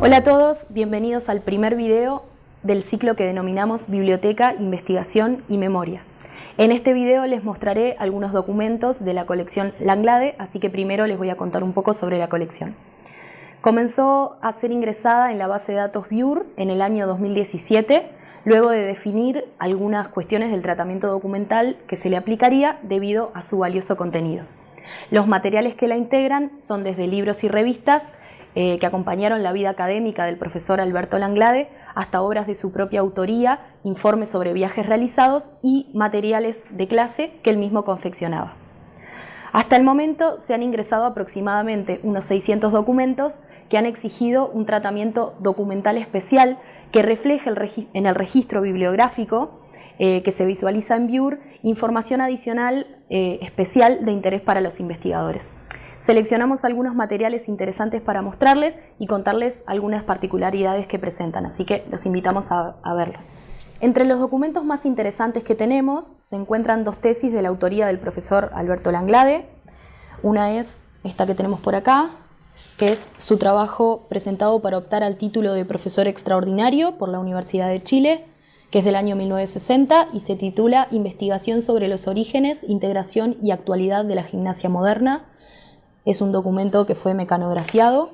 Hola a todos, bienvenidos al primer video del ciclo que denominamos Biblioteca, Investigación y Memoria. En este video les mostraré algunos documentos de la colección Langlade, así que primero les voy a contar un poco sobre la colección. Comenzó a ser ingresada en la base de datos BIUR en el año 2017, luego de definir algunas cuestiones del tratamiento documental que se le aplicaría debido a su valioso contenido. Los materiales que la integran son desde libros y revistas eh, que acompañaron la vida académica del profesor Alberto Langlade hasta obras de su propia autoría, informes sobre viajes realizados y materiales de clase que él mismo confeccionaba. Hasta el momento se han ingresado aproximadamente unos 600 documentos que han exigido un tratamiento documental especial que refleje en el registro bibliográfico eh, que se visualiza en BIUR información adicional eh, especial de interés para los investigadores. Seleccionamos algunos materiales interesantes para mostrarles y contarles algunas particularidades que presentan, así que los invitamos a, a verlos. Entre los documentos más interesantes que tenemos se encuentran dos tesis de la autoría del profesor Alberto Langlade. Una es esta que tenemos por acá, que es su trabajo presentado para optar al título de profesor extraordinario por la Universidad de Chile, que es del año 1960 y se titula Investigación sobre los orígenes, integración y actualidad de la gimnasia moderna. Es un documento que fue mecanografiado.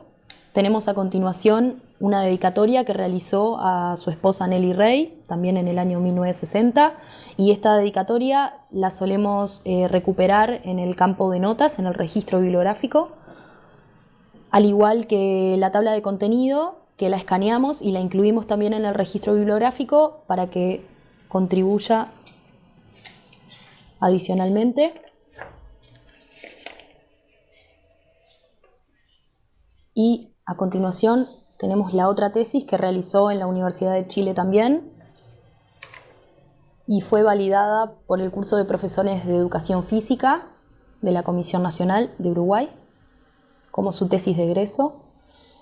Tenemos a continuación una dedicatoria que realizó a su esposa Nelly Rey, también en el año 1960, y esta dedicatoria la solemos eh, recuperar en el campo de notas, en el registro bibliográfico, al igual que la tabla de contenido que la escaneamos y la incluimos también en el registro bibliográfico para que contribuya adicionalmente. Y a continuación tenemos la otra tesis que realizó en la Universidad de Chile también y fue validada por el curso de profesores de educación física de la Comisión Nacional de Uruguay como su tesis de egreso.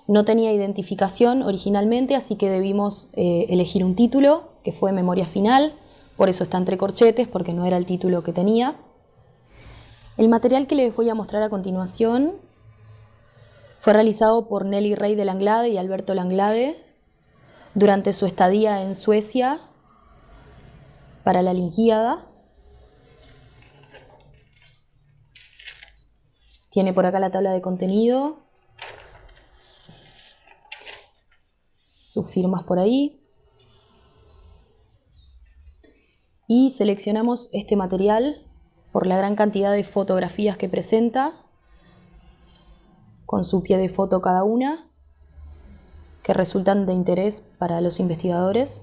No tenía identificación originalmente, así que debimos eh, elegir un título, que fue Memoria Final, por eso está entre corchetes, porque no era el título que tenía. El material que les voy a mostrar a continuación fue realizado por Nelly Rey de Langlade y Alberto Langlade durante su estadía en Suecia para la Lingíada. Tiene por acá la tabla de contenido sus firmas por ahí. Y seleccionamos este material por la gran cantidad de fotografías que presenta, con su pie de foto cada una, que resultan de interés para los investigadores.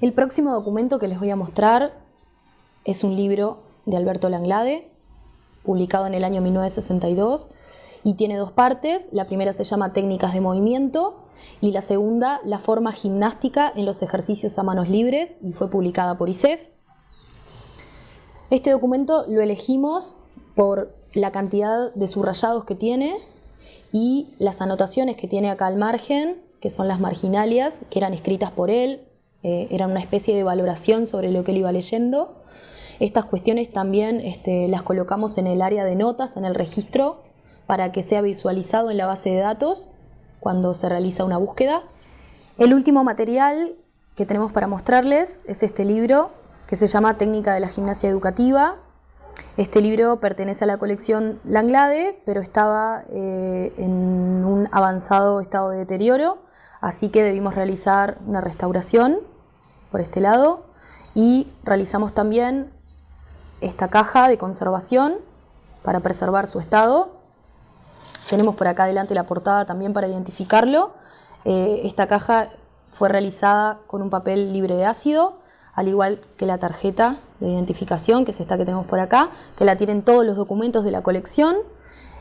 El próximo documento que les voy a mostrar es un libro de Alberto Langlade, publicado en el año 1962, y tiene dos partes. La primera se llama Técnicas de Movimiento y la segunda, La forma gimnástica en los ejercicios a manos libres y fue publicada por ISEF. Este documento lo elegimos por la cantidad de subrayados que tiene y las anotaciones que tiene acá al margen, que son las marginalias, que eran escritas por él, eh, eran una especie de valoración sobre lo que él iba leyendo. Estas cuestiones también este, las colocamos en el área de notas, en el registro, para que sea visualizado en la base de datos cuando se realiza una búsqueda. El último material que tenemos para mostrarles es este libro que se llama Técnica de la Gimnasia Educativa. Este libro pertenece a la colección Langlade, pero estaba eh, en un avanzado estado de deterioro, así que debimos realizar una restauración por este lado y realizamos también esta caja de conservación para preservar su estado tenemos por acá adelante la portada también para identificarlo. Eh, esta caja fue realizada con un papel libre de ácido, al igual que la tarjeta de identificación, que es esta que tenemos por acá, que la tienen todos los documentos de la colección,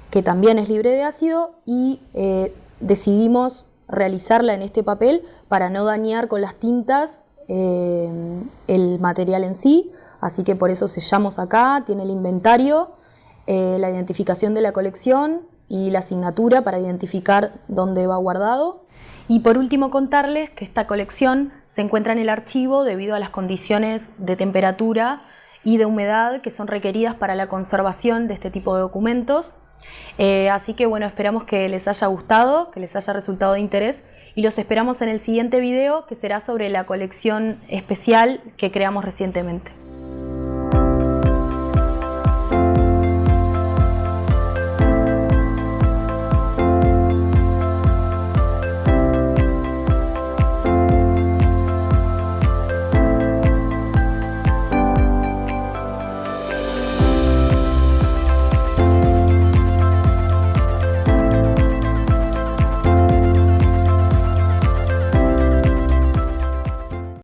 que también es libre de ácido, y eh, decidimos realizarla en este papel para no dañar con las tintas eh, el material en sí, así que por eso sellamos acá, tiene el inventario, la identificación de la colección, y la asignatura para identificar dónde va guardado. Y por último contarles que esta colección se encuentra en el archivo debido a las condiciones de temperatura y de humedad que son requeridas para la conservación de este tipo de documentos. Eh, así que bueno, esperamos que les haya gustado, que les haya resultado de interés y los esperamos en el siguiente video que será sobre la colección especial que creamos recientemente.